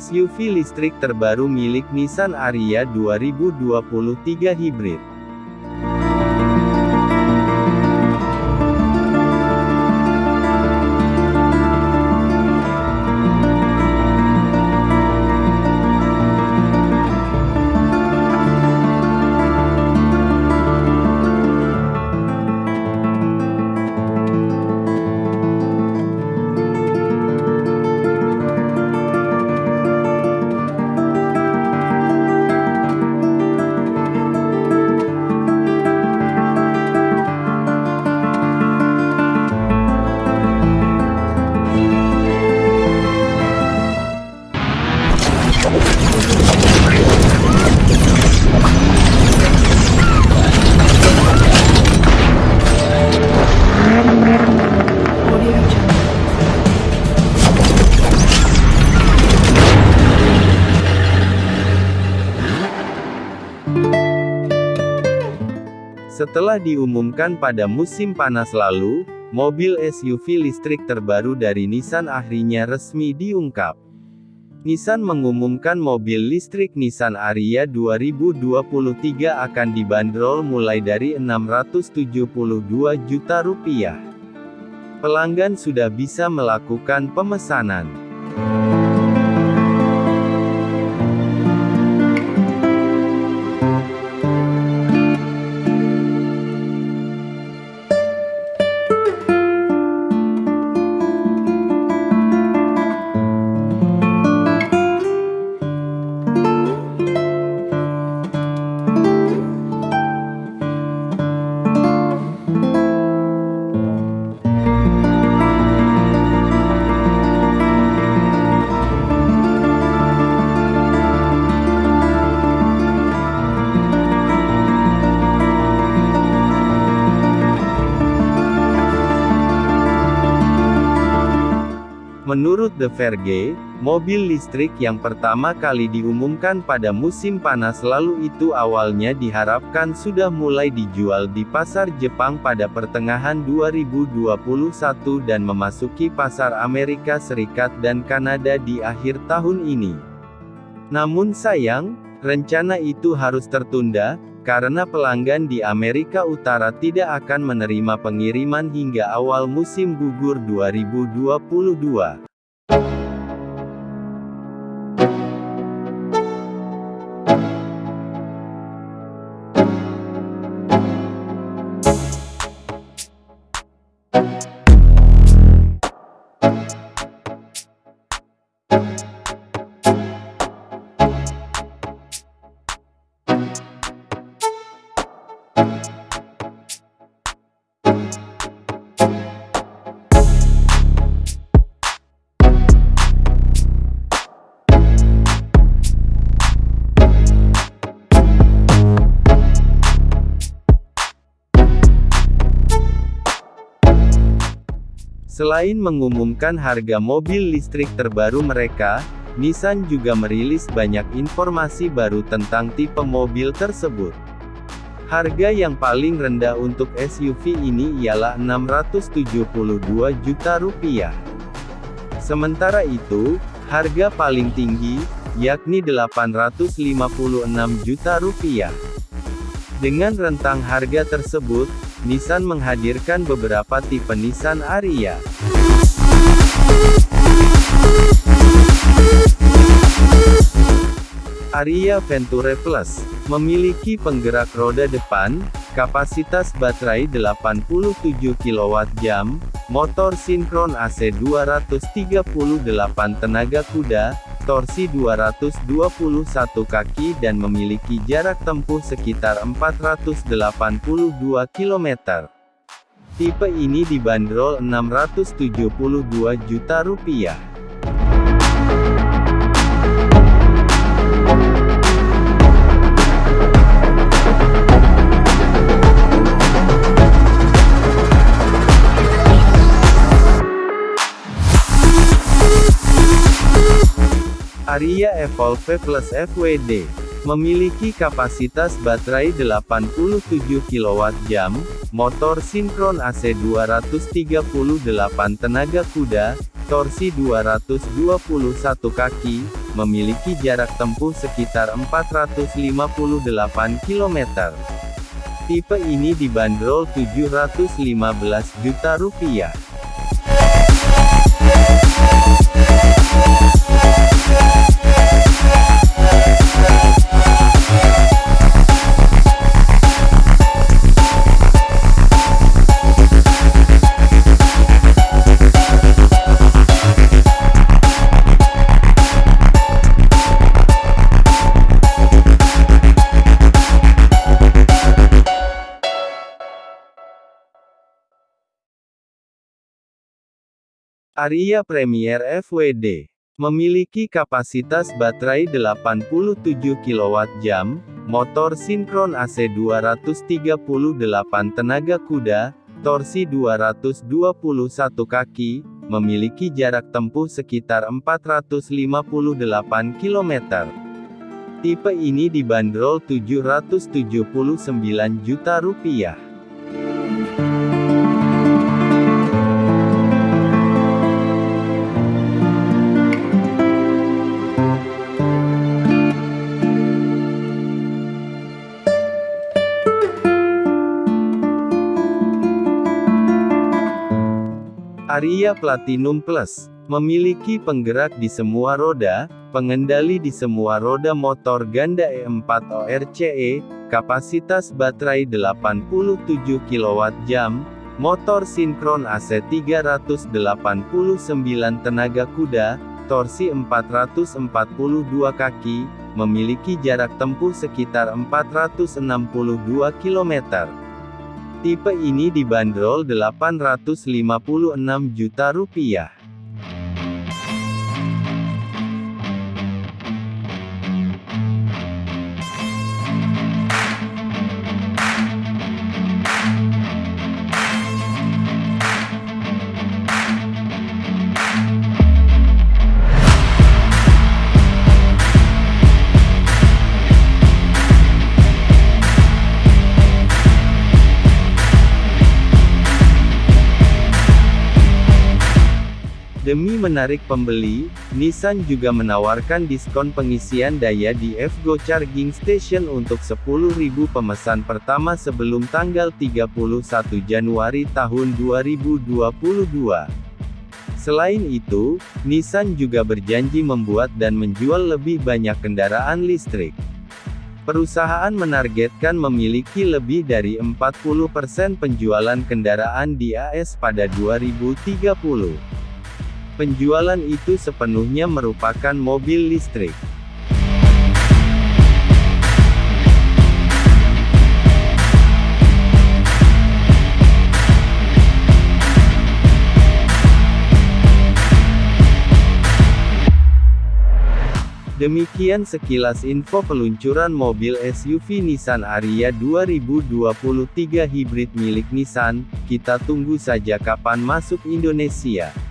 SUV listrik terbaru milik Nissan Ariya 2023 Hybrid. Setelah diumumkan pada musim panas lalu, mobil SUV listrik terbaru dari Nissan akhirnya resmi diungkap. Nissan mengumumkan mobil listrik Nissan Ariya 2023 akan dibanderol mulai dari 672 juta rupiah. Pelanggan sudah bisa melakukan pemesanan. The Verge, mobil listrik yang pertama kali diumumkan pada musim panas lalu itu awalnya diharapkan sudah mulai dijual di pasar Jepang pada pertengahan 2021 dan memasuki pasar Amerika Serikat dan Kanada di akhir tahun ini. Namun sayang, rencana itu harus tertunda, karena pelanggan di Amerika Utara tidak akan menerima pengiriman hingga awal musim gugur 2022. Selain mengumumkan harga mobil listrik terbaru mereka, Nissan juga merilis banyak informasi baru tentang tipe mobil tersebut. Harga yang paling rendah untuk SUV ini ialah 672 juta rupiah. Sementara itu, harga paling tinggi, yakni 856 juta rupiah. Dengan rentang harga tersebut, Nissan menghadirkan beberapa tipe Nissan Ariya. Ariya Venture Plus memiliki penggerak roda depan, kapasitas baterai 87 kWh, motor sinkron AC 238 tenaga kuda, torsi 221 kaki dan memiliki jarak tempuh sekitar 482 km. Tipe ini dibanderol 672 juta rupiah. Ariya Evolve Plus FWD memiliki kapasitas baterai 87 kWh, motor sinkron AC 238 tenaga kuda, torsi 221 kaki, memiliki jarak tempuh sekitar 458 km. Tipe ini dibanderol 715 juta rupiah. Aria Premier FWD memiliki kapasitas baterai 87 kWh, motor sinkron AC 238 tenaga kuda, torsi 221 kaki, memiliki jarak tempuh sekitar 458 km. Tipe ini dibanderol 779 juta rupiah. Aria Platinum Plus memiliki penggerak di semua roda, pengendali di semua roda motor ganda E4 ORCE, kapasitas baterai 87 kWh, motor sinkron AC 389 tenaga kuda, torsi 442 kaki, memiliki jarak tempuh sekitar 462 km. Tipe ini dibanderol 856 juta rupiah. Menarik pembeli, Nissan juga menawarkan diskon pengisian daya di FGO Charging Station untuk 10.000 pemesan pertama sebelum tanggal 31 Januari tahun 2022. Selain itu, Nissan juga berjanji membuat dan menjual lebih banyak kendaraan listrik. Perusahaan menargetkan memiliki lebih dari 40% penjualan kendaraan di AS pada 2030. Penjualan itu sepenuhnya merupakan mobil listrik. Demikian sekilas info peluncuran mobil SUV Nissan Ariya 2023 hibrid milik Nissan, kita tunggu saja kapan masuk Indonesia.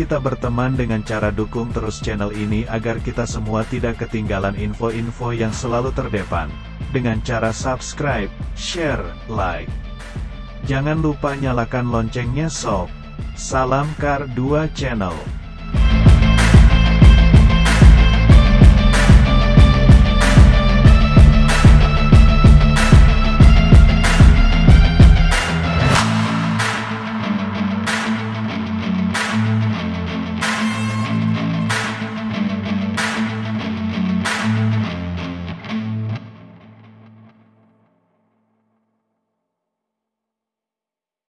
Kita berteman dengan cara dukung terus channel ini agar kita semua tidak ketinggalan info-info yang selalu terdepan. Dengan cara subscribe, share, like. Jangan lupa nyalakan loncengnya sob. Salam Kar 2 Channel.